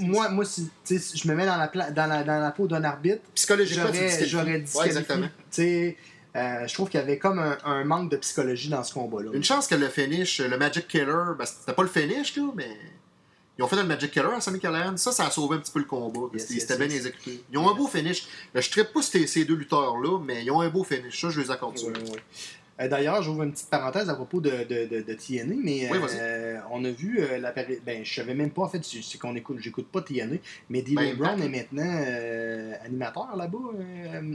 moi, moi si, je me mets dans la, pla- dans la, dans la peau d'un arbitre, Psychologiquement, j'aurais disqualifies. j'aurais Ouais, disqualifié. exactement. Euh, je trouve qu'il y avait comme un, un manque de psychologie dans ce combat-là. Une chance que le finish, le Magic Killer, ben, c'était pas le finish, là, mais. Ils ont fait le Magic Killer à Sammy Callahan. Ça, ça a sauvé un petit peu le combat. Yes, étaient bien yes. exécutés. Ils ont un beau finish. Je ne pas ces, ces deux lutteurs-là, mais ils ont un beau finish. Ça, je les accorde. Ouais, ouais. Euh, D'ailleurs, j'ouvre une petite parenthèse à propos de, de, de, de TNA, mais Oui, euh, on a vu euh, la péri- Ben, je savais même pas, en fait, c'est qu'on écoute, j'écoute pas TNA, mais D'Lo Ben, Brown est maintenant animateur là-bas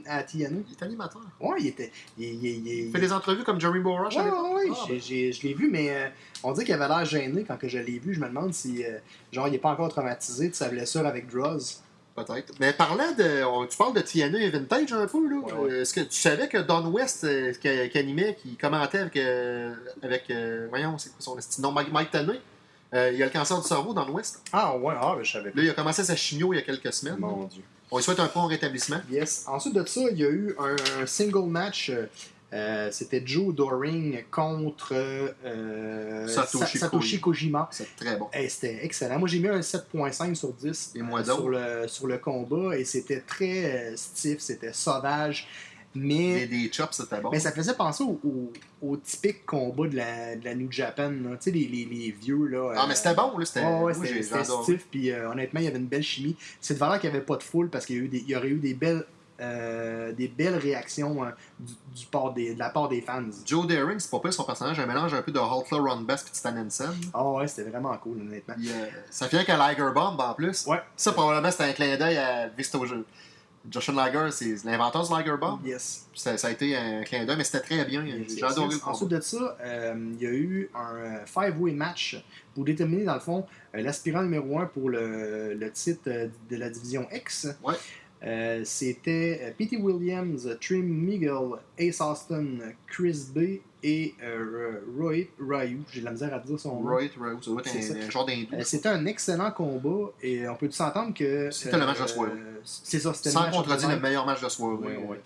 à TNA. Il est animateur. Ouais, il était. Il, il- il- Il il- fait des entrevues comme Jerry Borash Ouais, ouais, ouais, Ah, ben, je l'ai vu, mais on dit qu'il avait l'air gêné quand que je l'ai vu. Je me demande si, genre, il est pas encore traumatisé de sa blessure avec Droz. Peut-être. Mais parlant de. on- tu parles de TNA et Vintage un peu, là. Ouais, ouais. Euh, Est-ce que tu savais que Don West, euh, qui, qui animait, qui commentait avec. euh, avec euh, voyons, c'est quoi son Non, Mike, Mike Tanay. Euh, il a le cancer du cerveau, Don West. Ah, ouais, ah, ben, je savais pas. Là, il a commencé sa chimio il y a quelques semaines. Mon Dieu. On lui souhaite un prompt rétablissement. Yes. Ensuite de ça, il y a eu un, un single match. Euh, C'était Joe Doring contre euh, Satoshi Sa- Satoshi Kojima. C'est très bon. C'était excellent. Moi, j'ai mis un 7.5 sur 10 Et moi euh, sur, le, sur le combat et c'était très stiff, c'était sauvage. Et Mais, des chops, c'était bon. mais ça faisait penser au, au, au typique combat de la, de la New Japan. là. Tu sais, les, les, les vieux. Là, Ah, mais c'était bon, là. C'était. Ouais, ouais, stiff, puis honnêtement, il y avait une belle chimie. C'est de valeur qu'il n'y avait pas de foule parce qu'il y, a eu des- il y aurait eu des belles, euh, des belles réactions euh, du, du des, de la part des fans. Joe Daring, c'est pas pire son personnage, un mélange un peu de Hulkler Ron Bass et Stan Hansen. Ah ouais, c'était vraiment cool, honnêtement. Puis, euh, ça fait qu'à Liger Bomb en plus. Ouais. Ça, probablement, c'était un clin d'œil à Vista Joshua Liger, c'est l'inventeur du Liger Bomb. Yes. Ça, ça a été un clin d'œil, mais c'était très bien. J'ai adoré le Ensuite de ça, euh, il y a eu un five-way match pour déterminer, dans le fond, euh, l'aspirant numéro 1 pour le, le titre de la division X. Ouais. Euh, C'était euh, P.T. Williams, Trim Miguel, Ace Austin, Chris B et euh, Roy Ryu. J'ai de la misère à dire son nom. Roy Rowe, ça doit être un, un genre d'hindou. Euh, C'était un excellent combat et on peut s'entendre que. C'était le match de soirée. C'est ça, c'était le Sans match contredire de le meilleur match de soirée. Ouais, ouais.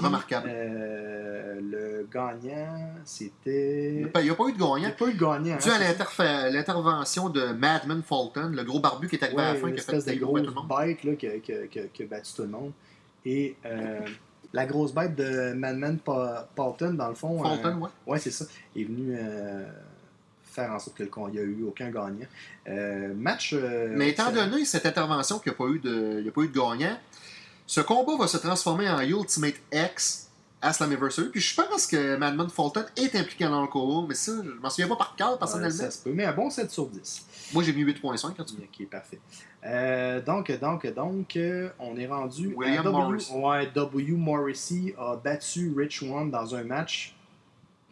Remarquable. euh, le gagnant, c'était. Il n'y a pas eu de Il n'y a gagnant. pas eu de gagnant. Dû hein, à ça. l'interfa- l'intervention de Madman Fulton, le gros barbu qui est arrivé à la fin, qui a fait espèce de des gros bête là, qui, a, qui a- qui a- qui a battu tout le monde. Et euh, la grosse bête de Madman Paulton, dans le fond. Fulton, ouais. euh, ouais, c'est ça. Est venu euh, faire en sorte qu'il n'y a eu aucun gagnant. Euh, match. euh, Mais étant donné cette intervention qu'il n'y a, pas eu de- il y a pas eu de gagnant, ce combat va se transformer en Ultimate X à Slammiversary. Puis je pense que Madman Fulton est impliqué dans le combat, mais ça, je m'en souviens pas par cœur personnellement. ça se peut, mais un bon 7 sur 10. Moi j'ai mis 8.5 quand tu Ok, parfait. Euh, donc, donc, donc, euh, on est rendu William W. Morrissey. Ouais, W. Morrissey a battu Rich One dans un match.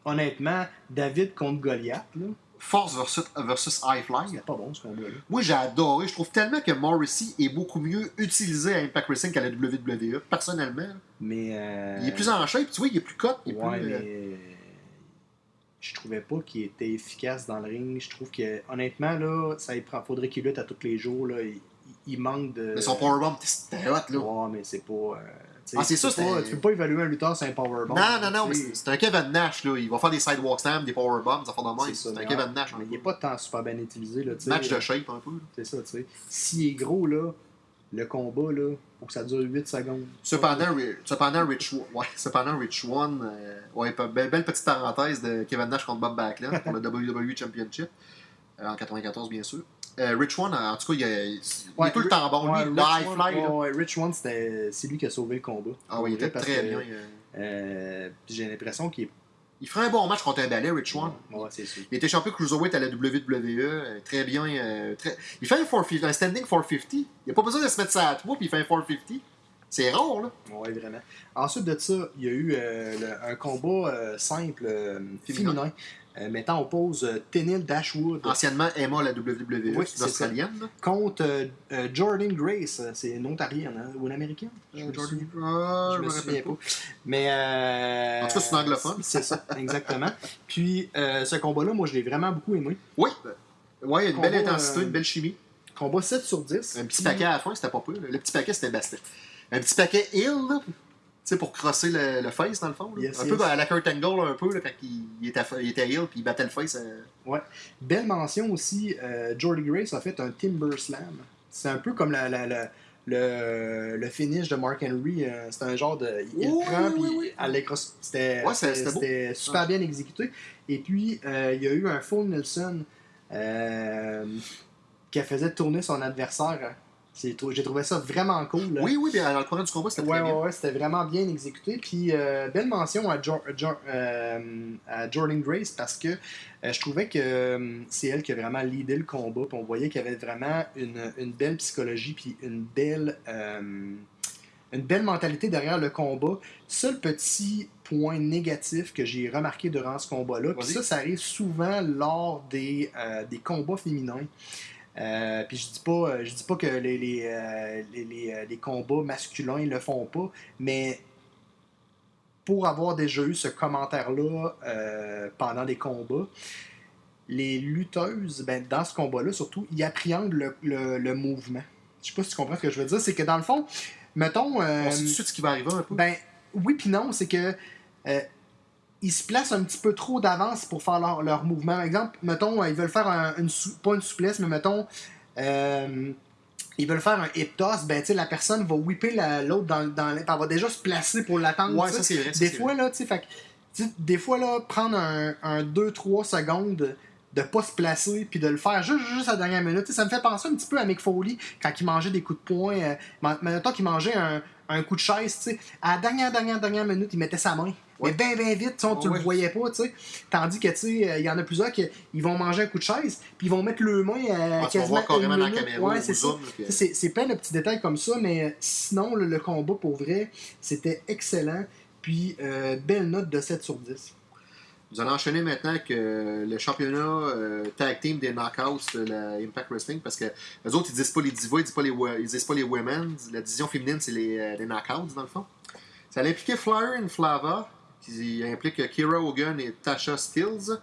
Honnêtement, David contre Goliath. Là. Force versus, versus High Fly. Pas bon ce combat-là. Moi, j'ai adoré. Je trouve tellement que Morrissey est beaucoup mieux utilisé à Impact Wrestling qu'à la WWE, personnellement. Mais. euh, Il est plus en shape, tu vois, il est plus cut. Il est Ouais, plus, euh, mais. Je trouvais pas qu'il était efficace dans le ring. Je trouve que, honnêtement, là, ça il faudrait qu'il lutte à tous les jours. Là. Il, il manque de. Mais son powerbomb, c'était hot, là. Ouais, mais c'est pas. euh, Ah, c'est ça, tu peux pas- Tu peux pas évaluer un lutteur sur un powerbomb. Non, non, non, mais c'est c'est un Kevin Nash, là. Il va faire des sidewalk slams, des powerbombs, des affaires de même. C'est ça, C'est un Kevin ouais, Nash. Mais il peu. est pas tant super bien utilisé. Là. Match de shape, un peu. C'est ça, tu sais. S'il est gros, là, le combat, là, faut que ça dure 8 secondes. Cependant, cependant, Rich, ouais, cependant, Rich One, euh, ouais, belle petite parenthèse de Kevin Nash contre Bob Backlund pour le WWE Championship, euh, en 94, bien sûr. Euh, Rich One, en tout cas, il, est- il est Ouais, tout le temps bon. ouais, lui, le Rich high One- fly, là. ouais, ouais, Rich One, c'était- c'est lui qui a sauvé le combat. Ah oui, il était très que, bien. euh. euh, j'ai l'impression qu'il est. Il ferait un bon match contre un balai, Rich One. Ouais, c'est sûr. Il était champion cruiserweight à la WWE, très bien. euh, très... Il fait un, 450, un standing 450. Il n'a pas besoin de se mettre ça à toi, puis il fait un 450. C'est rare, là. Ouais, vraiment. Ensuite de ça, il y a eu euh, le- un combat euh, simple, Féminin. féminin, euh, mettant en pause euh, Dashwood Anciennement Emma à la WWE, Oui, australienne. contre euh, euh, Jordan Grace. Euh, C'est une Ontarienne hein, ou une Américaine Je me Jordan- souviens- Ah, je me rappelle souviens pas. Mais. euh, En tout cas, c'est une anglophone. C'est ça, exactement. Puis, ce combat-là, moi, je l'ai vraiment beaucoup aimé. Oui. Ouais, il y a une belle intensité, une belle chimie. Combat 7 sur 10. Un petit paquet à la fin, c'était pas peu. Le petit paquet, c'était Bastet. Un petit paquet. Tu sais, pour crosser le, le face, dans le fond. Yes, un yes. peu à la Kurt Angle, un peu, là, quand il, il était, il était heal, puis il battait le face. euh, Belle mention aussi, euh, Jordy Grace a fait un Timber Slam. C'est un peu comme la, la- la- le, le finish de Mark Henry. euh, c'est un genre de. Il Oui, prend, oui, puis oui. C'était Ouais, super bien exécuté. Et puis, euh, il y a eu un full Nelson qui faisait tourner son adversaire. J'ai trouvé ça vraiment cool. là. Oui, oui, bien, dans le courant du combat, c'était Ouais, très ouais, bien. ouais, c'était vraiment bien exécuté. Puis, euh, belle mention à, Jo- Jo- euh, à Jordan Grace parce que euh, je trouvais que c'est elle qui a vraiment leadé le combat. Puis on voyait qu'il y avait vraiment une, une belle psychologie, puis une belle, une belle mentalité derrière le combat. Seul petit point négatif que j'ai remarqué durant ce combat-là, puis ça, ça arrive souvent lors des, des combats féminins. Euh, puis je dis pas, euh, je dis pas que les, les, euh, les, les, euh, les combats masculins le font pas, mais pour avoir déjà eu ce commentaire-là euh, pendant des combats, les lutteuses, ben, dans ce combat-là surtout, ils appréhendent le, le, le mouvement. Je sais pas si tu comprends ce que je veux dire. C'est que dans le fond, mettons. euh, On sait tout de suite ce qui va arriver un peu. ben oui puis non, c'est que euh, ils se placent un petit peu trop d'avance pour faire leur, leur mouvement. Par exemple, mettons, euh, ils veulent faire un- une sou- pas une souplesse, mais mettons, euh, ils veulent faire un hip toss, ben la personne va whipper la- l'autre dans, dans elle va déjà se placer pour l'attendre. ouais, ça c'est vrai. ça, Des fois, vrai. là, tu sais, fait des fois, là, prendre un, un 2-3 secondes de pas se placer puis de le faire juste, juste à la dernière minute. Ça me fait penser un petit peu à Mick Foley quand il mangeait des coups de poing. Euh, mettons qu'il mangeait un, un coup de chaise, tu sais. À la dernière, dernière, dernière minute, il mettait sa main. Ouais. Mais bien, bien vite, tu tu Ouais. le voyais pas, tu sais. Tandis que, tu sais, euh, il y en a plusieurs qui ils vont manger un coup de chaise puis ils vont mettre le main à Ah, tu vas quasiment voir carrément une dans la caméra Ouais, c'est ça. puis- C'est plein de petits détails comme ça, mais sinon, le, le combat, pour vrai, c'était excellent. Puis, euh, belle note de 7 sur 10. Nous allons enchaîner maintenant avec euh, le championnat euh, tag team des knockouts de la Impact Wrestling parce que les autres ils disent pas les divas, ils disent pas les, ils disent pas les women. La division féminine c'est les, euh, les knockouts dans le fond. Ça allait impliquer Flyer et Flava qui implique Kira Hogan et Tasha Stills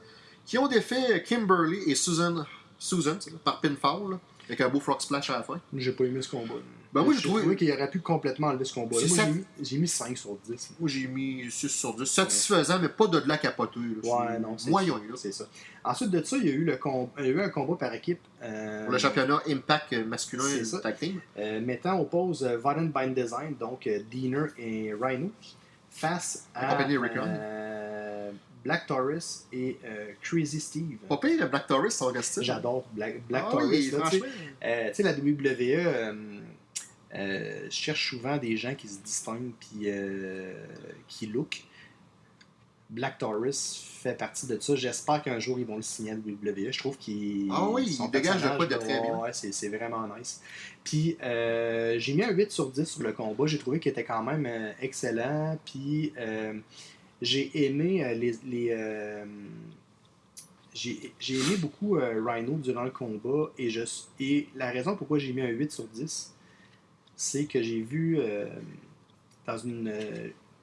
qui ont défait Kimberly et Susan, Susan par pinfall avec un beau frog splash à la fin. J'ai pas aimé ce combat. Ben, moi, j'ai trouvé- trouvé qu'il aurait pu complètement enlever ce combat. Moi, j'ai mis- j'ai mis 5 sur 10. Moi j'ai mis 6 sur 10. Satisfaisant mais pas de la capoter. là. Ouais, C'est non, c'est Moyen. C'est ça. Ensuite de ça, il y a eu, le com- il y a eu un combat par équipe. euh, Pour le championnat Impact masculin ça. tag team. Euh, mettant en pause euh, Violent Bind Design, donc Diener et Rhino, face à euh, Black Taurus et euh, Crazy Steve. Pas pire, Black Taurus, son style. J'adore Black, Black Ah Taurus. oui, là, tu sais. franchement. Euh, tu sais, la WWE euh, cherche souvent des gens qui se distinguent puis euh, qui look. Black Taurus fait partie de ça. J'espère qu'un jour ils vont le signer à WWE. Je trouve qu'il. Ah oui, son il dégage de quoi de très bien. Ouais, c'est, vraiment nice. Puis euh, j'ai mis un 8 sur 10 sur le combat. J'ai trouvé qu'il était quand même euh, excellent. Puis euh, j'ai aimé euh, les. les, euh, j'ai j'ai aimé beaucoup Rhino durant le combat et, je, et la raison pourquoi j'ai mis un 8 sur 10, c'est que j'ai vu dans une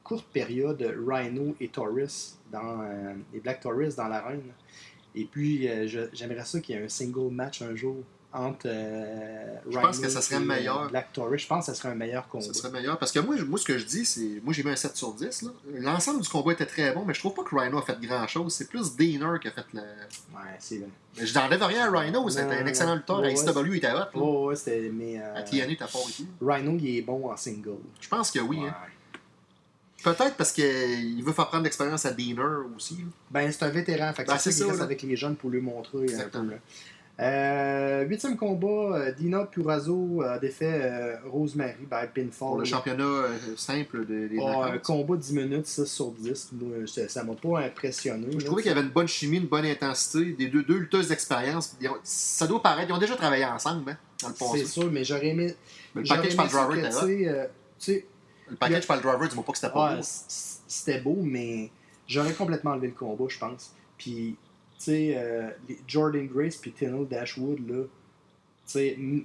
courte période Rhino et Taurus, dans, euh, et Black Taurus dans l'arène. Et puis euh, je- j'aimerais ça qu'il y ait un single match un jour entre euh, Je Rhino pense que ça serait et, euh, meilleur. Black Taurus. Je pense que ça serait un meilleur combat. Ça serait meilleur. Parce que moi, moi ce que je dis, c'est. Moi, j'ai mis un 7 sur 10. là. L'ensemble du combat était très bon, mais je trouve pas que Rhino a fait grand chose. C'est plus Diener qui a fait le. Ouais, c'est vrai. Mais je n'enlève rien à Rhino. C'était un excellent lutteur. Ouais, à ouais, XW, il était hot. là. Oh, ouais, c'était. Mais. euh, À TNA, t'as fort et tout. Rhino, il est bon en single. Je pense que oui. Ouais. hein. Peut-être parce qu'il veut faire prendre l'expérience à Diener aussi. là. Ben, c'est un vétéran. Fait que Ben, c'est ça ça, reste avec les jeunes pour lui montrer un peu. Exactement. là. Euh, huitième combat, euh, Dina Purazo a défait euh, Rosemary by pinfall. Le championnat euh, simple des, des Oh, un combat 10 minutes, 6 sur 10. Moi, ça m'a pas impressionné. Je là, trouvais qu'il y avait une bonne chimie, une bonne intensité, des deux, deux lutteuses d'expérience. Ça doit paraître, ils ont déjà travaillé ensemble hein, dans le C'est sûr, mais j'aurais aimé. Mais le package par driver était euh, tu sais, Le package par le driver, dis-moi pas que c'était pas beau. c'était beau, mais j'aurais complètement enlevé le combat, je pense. Puis, tu sais, euh, Jordan Grace puis Tennille Dashwood, là, tu sais, m-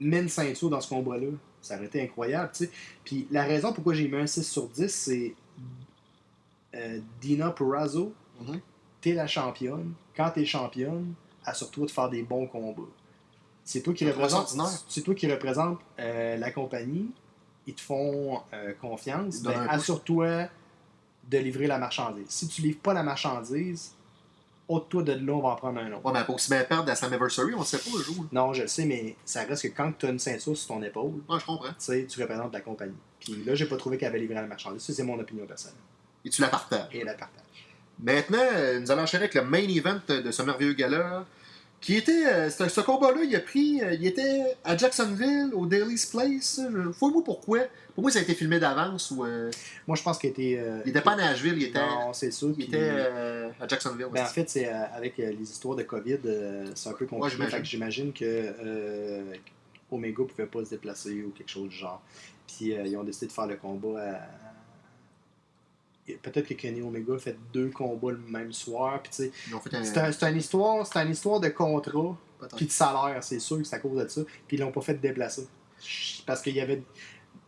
mets une ceinture dans ce combat-là, ça aurait été incroyable, tu sais. Puis, la raison pourquoi j'ai mis un 6 sur 10, c'est euh, Dina Purrazzo, Mhm. t'es la championne. Quand t'es championne, assure-toi de faire des bons combats. C'est toi qui représente, c'est toi qui représente euh, la compagnie. Ils te font euh, confiance. Ben, assure-toi de livrer la marchandise. Si tu livres pas la marchandise, ôte-toi de là, on va en prendre un autre. Ouais, mais peut aussi bien perdre à Slammiversary, on ne sait pas le jour. Non, je le sais, mais ça reste que quand tu as une ceinture sur ton épaule, Ouais, je comprends. tu représentes la compagnie. Puis là, j'ai pas trouvé qu'elle avait livré la marchandise. C'est mon opinion personnelle. Et tu la partages. Et elle la partage. Maintenant, euh, nous allons enchaîner avec le main event de ce merveilleux gala. Qui était. euh, ce ce combat-là, il a pris. euh, il était à Jacksonville, au Daily's Place. Fouille-moi pourquoi. Pour moi, ça a été filmé d'avance ou. euh, Moi, je pense qu'il était. euh, il était pas à Nashville, il était, Non, c'est sûr. il était euh, à Jacksonville. Ben, en fait, c'est avec les histoires de COVID, c'est un peu compliqué. j'imagine. Que j'imagine que Omega pouvait pas se déplacer ou quelque chose du genre. Puis ils ont décidé de faire le combat à. Peut-être que Kenny Omega a fait deux combats le même soir. Ils un. c'est un- c'est une histoire, c'est une histoire de contrat puis de salaire, c'est sûr que c'est à cause de ça. Puis ils l'ont pas fait déplacer. Parce qu'il y avait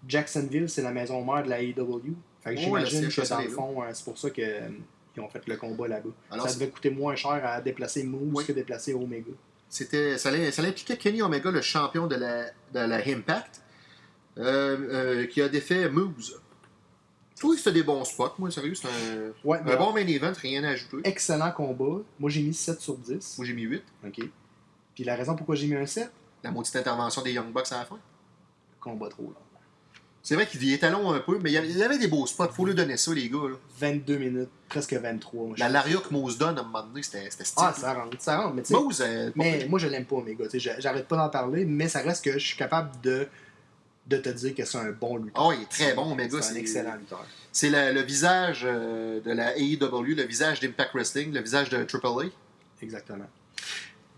Jacksonville, c'est la maison mère de la AEW. Fait que Oh, j'imagine que dans le fond, euh, c'est pour ça qu'ils ont fait le combat là-bas. Ça devait coûter moins cher à déplacer Moose Oui. que déplacer Omega. C'était, ça, ça impliquait Kenny Omega, le champion de la, de la Impact, euh, euh, qui a défait Moose. Je trouve que c'était des bons spots, moi, sérieux. C'est un, Ouais, un bon main event, rien à ajouter. excellent combat. Moi, j'ai mis 7 sur 10. Moi, j'ai mis 8. OK. Puis la raison pourquoi j'ai mis un 7, La maudite intervention des Young Bucks à la fin. combat trop long. C'est vrai qu'il était long un peu, mais il y avait, des beaux spots. Faut lui donner ça, les gars. là. 22 minutes, presque 23. Moi, je La. Laria que Moose donne, à un moment donné, c'était, stylé. Ah, ça rentre, ça rentre. Mais, Moose, euh, mais moi, je l'aime pas, sais, j'a- J'arrête pas d'en parler, mais ça reste que je suis capable de, de te dire que c'est un bon lutteur. Ah, il est très bon, Omega. C'est un excellent lutteur. C'est le visage euh, de la AEW, le visage d'Impact Wrestling, le visage de AAA. Exactement.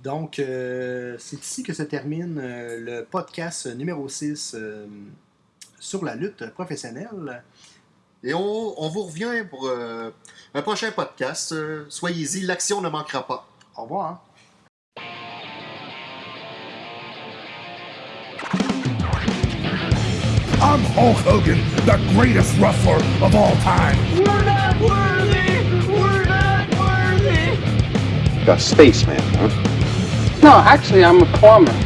Donc, euh, c'est ici que se termine euh, le podcast numéro 6 euh, sur la lutte professionnelle. Et on, on vous revient pour un prochain podcast. Soyez-y, l'action ne manquera pas. Au revoir. I'm Hulk Hogan, the greatest wrestler of all time. We're not worthy! We're not worthy! Like a spaceman, huh? No, actually, I'm a plumber.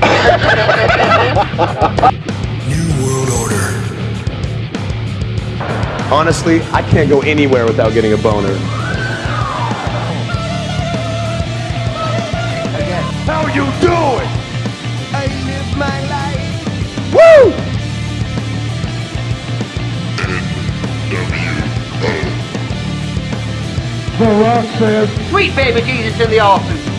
New World Order. Honestly, I can't go anywhere without getting a boner. Sweet baby Jesus in the offing!